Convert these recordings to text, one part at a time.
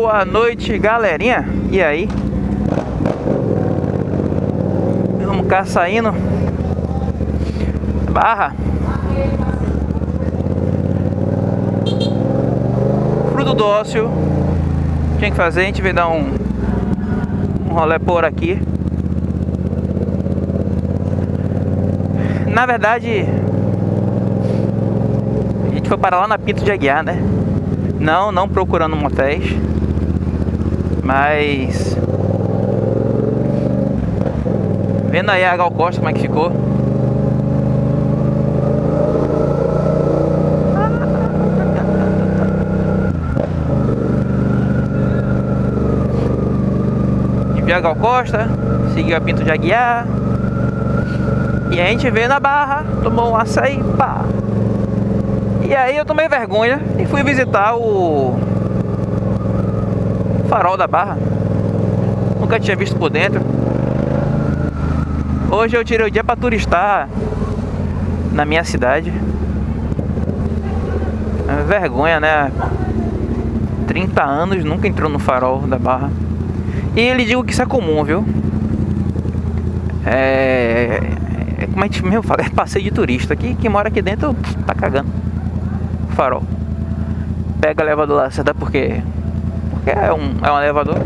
Boa noite, galerinha. E aí? Vamos cá saindo. Barra. Fruto do ócio. Tinha que fazer, a gente veio dar um, um rolê por aqui. Na verdade, a gente foi parar lá na Pinto de Aguiar, né? Não, não procurando motéis. Mas... Vendo aí a Gal Costa como é que ficou. E a Gal Costa, seguiu a Pinto de Aguiar. E a gente veio na barra, tomou um açaí, pá. E aí eu tomei vergonha e fui visitar o farol da barra. Nunca tinha visto por dentro. Hoje eu tirei o dia para turistar na minha cidade. É vergonha, né? 30 anos nunca entrou no farol da barra. E ele digo que isso é comum, viu? É, é como a gente mesmo fala, é passeio de turista. Aqui, quem mora aqui dentro tá cagando farol. Pega elevador lá, você dá porque porque é um é um elevador.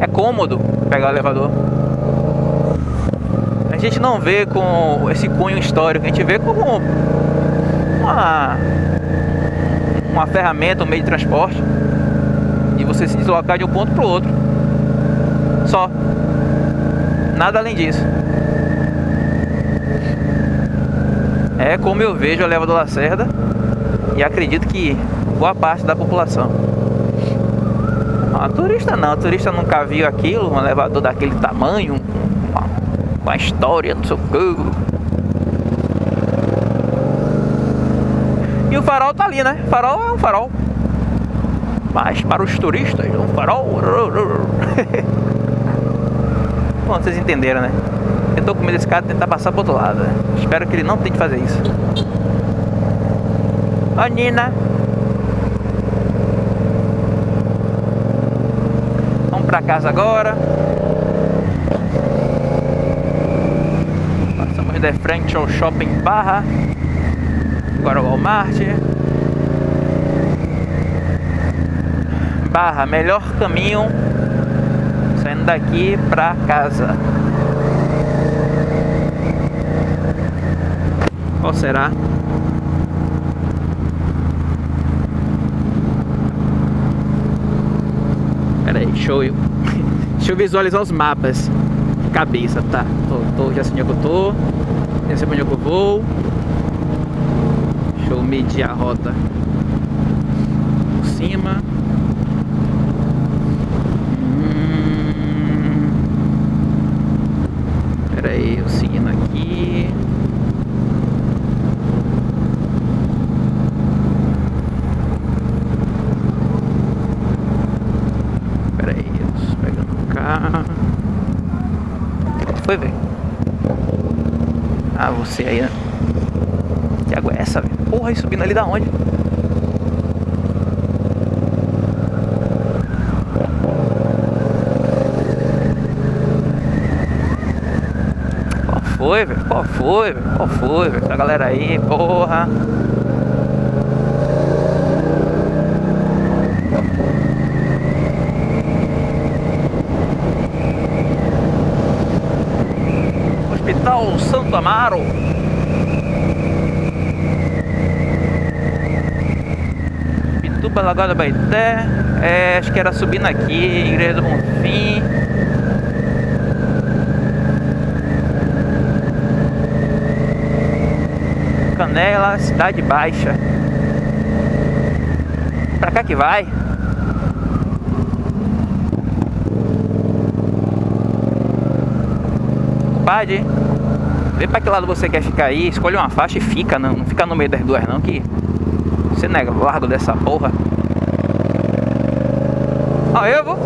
É cômodo pegar o elevador. A gente não vê com esse cunho histórico, a gente vê como uma uma ferramenta, um meio de transporte de você se deslocar de um ponto para o outro. Só. Nada além disso. É como eu vejo o elevador Lacerda e acredito que boa parte da população. A turista não, turista nunca viu aquilo, um elevador daquele tamanho, com a história, não sei o que. E o farol tá ali, né? O farol é um farol. Mas para os turistas, um farol. Bom, vocês entenderam, né? Eu tô com medo desse cara tentar passar pro outro lado. Né? Espero que ele não tente fazer isso. Ó, Nina. Pra casa agora. Passamos de frente ao Shopping Barra. Agora o Walmart. Barra, melhor caminho saindo daqui pra casa. Qual será? Pera aí, deixa eu, deixa eu visualizar os mapas cabeça, tá? Tô, tô, já sei onde eu tô, já sei onde eu vou. Deixa eu medir a rota por cima. Hum... Pera aí, eu seguindo aqui. Foi, velho? Ah, você aí, né? Que água é essa, velho? Porra, e subindo ali da onde? Qual foi, velho? Qual foi, velho? Qual foi, velho? Essa galera aí, porra. Hospital Santo Amaro. Pituba Lagoa da Baité. É, acho que era subindo aqui, Igreja do Bonfim. Canela, Cidade Baixa. Pra cá que vai. Compadre, vê pra que lado você quer ficar aí, escolhe uma faixa e fica, não, não fica no meio das duas não, que você não é largo dessa porra. Ó, eu vou.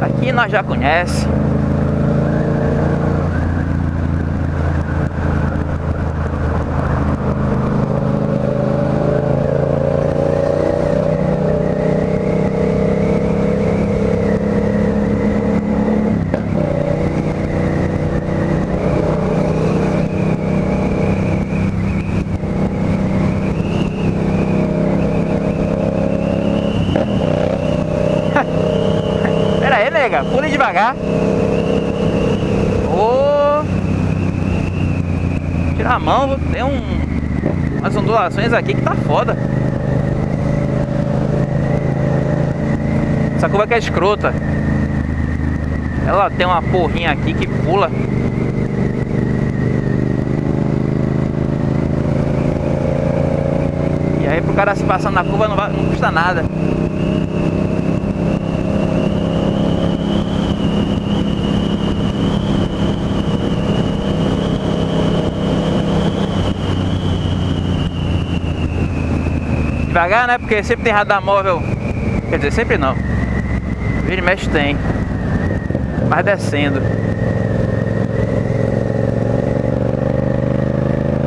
Aqui nós já conhece. Pule devagar. Oh. Tirar a mão, tem um, umas ondulações aqui que tá foda. Essa curva que é escrota. Ela tem uma porrinha aqui que pula. E aí pro cara se passar na curva não, vai, não custa nada. Devagar, né? Porque sempre tem radar móvel. Quer dizer, sempre não. Vira e mexe tem. Mas descendo.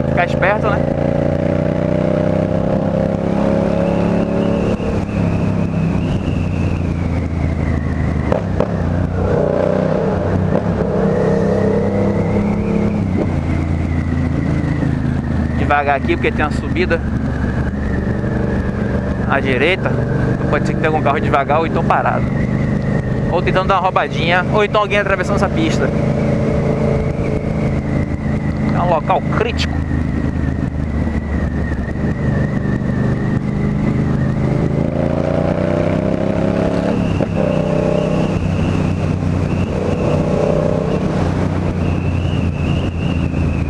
Ficar esperto, né? Devagar aqui porque tem uma subida à direita. Pode ser que tenha algum carro devagar ou então parado ou tentando dar uma roubadinha, ou então alguém atravessando essa pista. É um local crítico.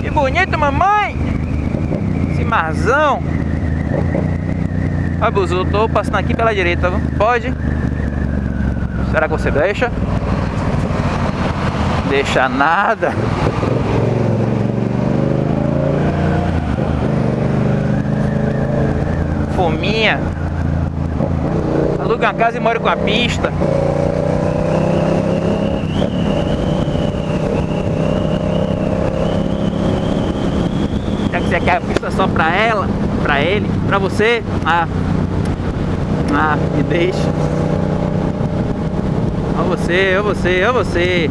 Que bonito, mamãe! Esse marzão! Abuso, tô passando aqui pela direita, pode? Será que você deixa? Deixa nada. Fominha. Aluga uma casa e mora com a pista. Já que você quer a pista só pra ela, pra ele, pra você, ah, ah, me deixa. Ó você, ó você, ó você.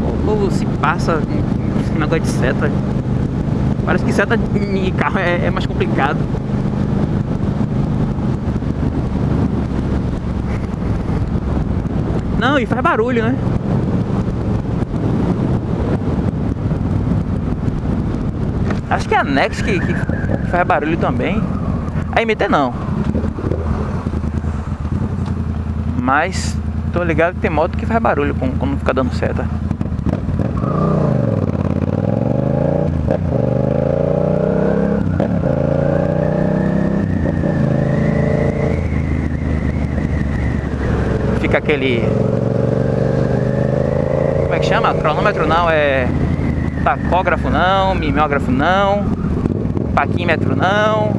O povo se passa esse negócio de seta. Parece que seta em carro é, é mais complicado. Não, e faz barulho, né? Acho que é a Nex que, que faz barulho também. A MT não. Mas tô ligado que tem moto que faz barulho quando fica dando seta. Fica aquele. Como é que chama? Cronômetro não, é. Tacógrafo não, mimeógrafo não, paquímetro não.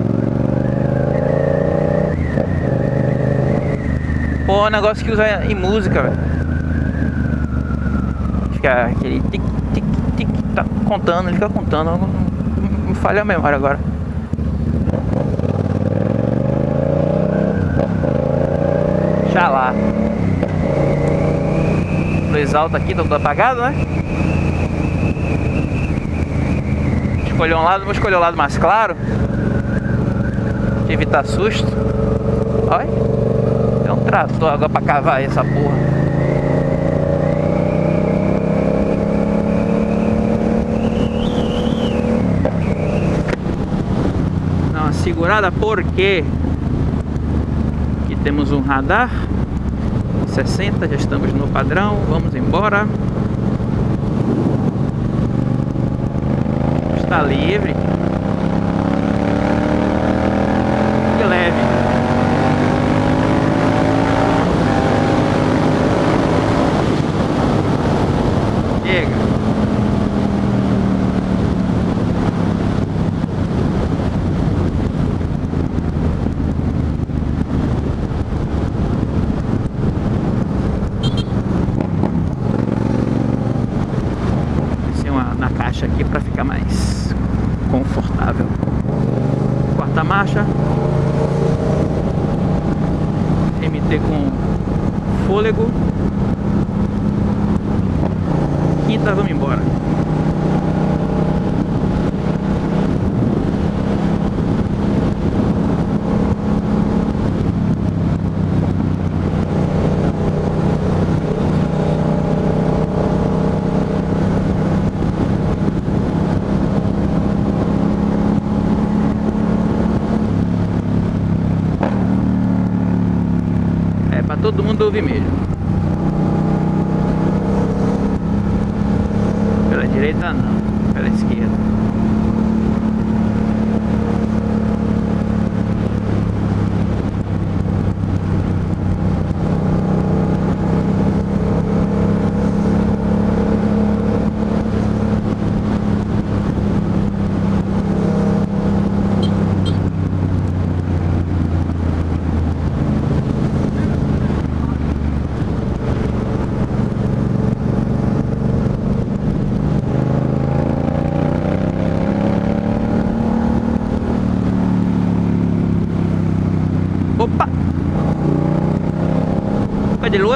Pô, é um negócio que usa em música, velho. Fica aquele tic, tic, tic, tá contando, ele fica contando. Me falha a memória agora. Xalá. Luz alta aqui, tá tudo apagado, né? Escolher um lado, vou escolher o lado mais claro. evitar susto. Olha trator agora pra cavar essa porra. Dá uma segurada porque aqui temos um radar 60, já estamos no padrão, vamos embora. Está livre. Marcha. MT com fôlego. Quinta, vamos embora. Direita não, pela esquerda.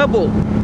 De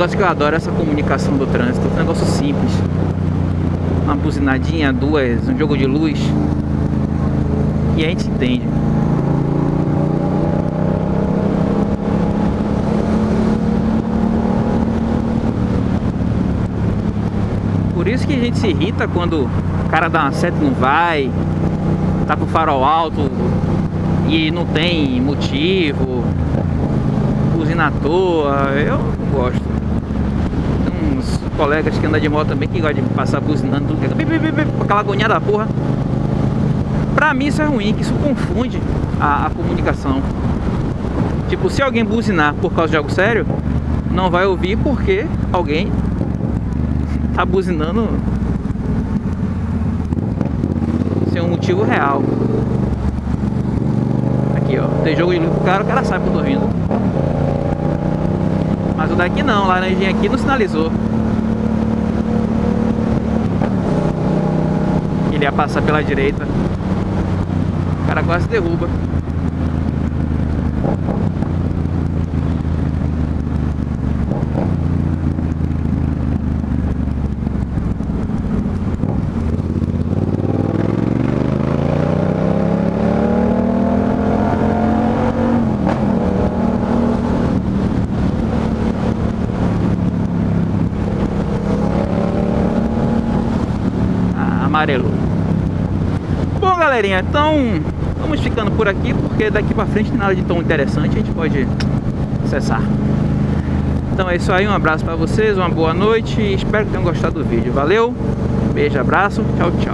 negócio que eu adoro, essa comunicação do trânsito. É um negócio simples. Uma buzinadinha, duas, um jogo de luz. E a gente entende. Por isso que a gente se irrita quando o cara dá uma seta e não vai, tá com o farol alto e não tem motivo, buzina à toa, eu não gosto. Colegas que andam de moto também que gostam de passar buzinando tudo, aquela agoniada da porra. Pra mim isso é ruim, que isso confunde a, a comunicação. Tipo, se alguém buzinar por causa de algo sério, não vai ouvir porque alguém tá buzinando sem um motivo real. Aqui, ó. Tem jogo de luz pro cara, o cara sabe que eu tô vindo. Mas o daqui não, laranjinha aqui não sinalizou. Ele ia passar pela direita. O cara quase derruba. amarelo. Galerinha, então vamos ficando por aqui, porque daqui pra frente nada de tão interessante, a gente pode acessar. Então é isso aí, um abraço pra vocês, uma boa noite espero que tenham gostado do vídeo. Valeu, beijo, abraço, tchau, tchau.